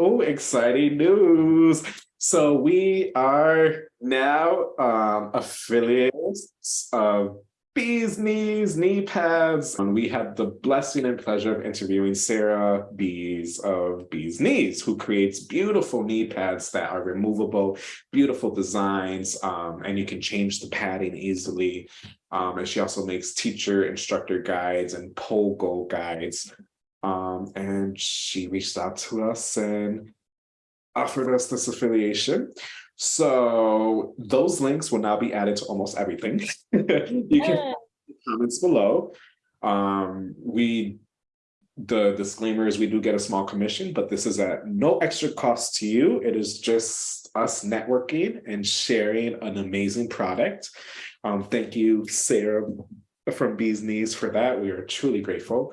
Oh, exciting news. So we are now um, affiliates of Bees Knees, Knee Pads. And we had the blessing and pleasure of interviewing Sarah Bees of Bees Knees, who creates beautiful knee pads that are removable, beautiful designs, um, and you can change the padding easily. Um, and she also makes teacher instructor guides and pole goal guides. Um, and she reached out to us and offered us this affiliation. So those links will now be added to almost everything. you can comments below. Um, we the disclaimer is we do get a small commission, but this is at no extra cost to you. It is just us networking and sharing an amazing product. Um, thank you, Sarah from Bees Knees for that. We are truly grateful.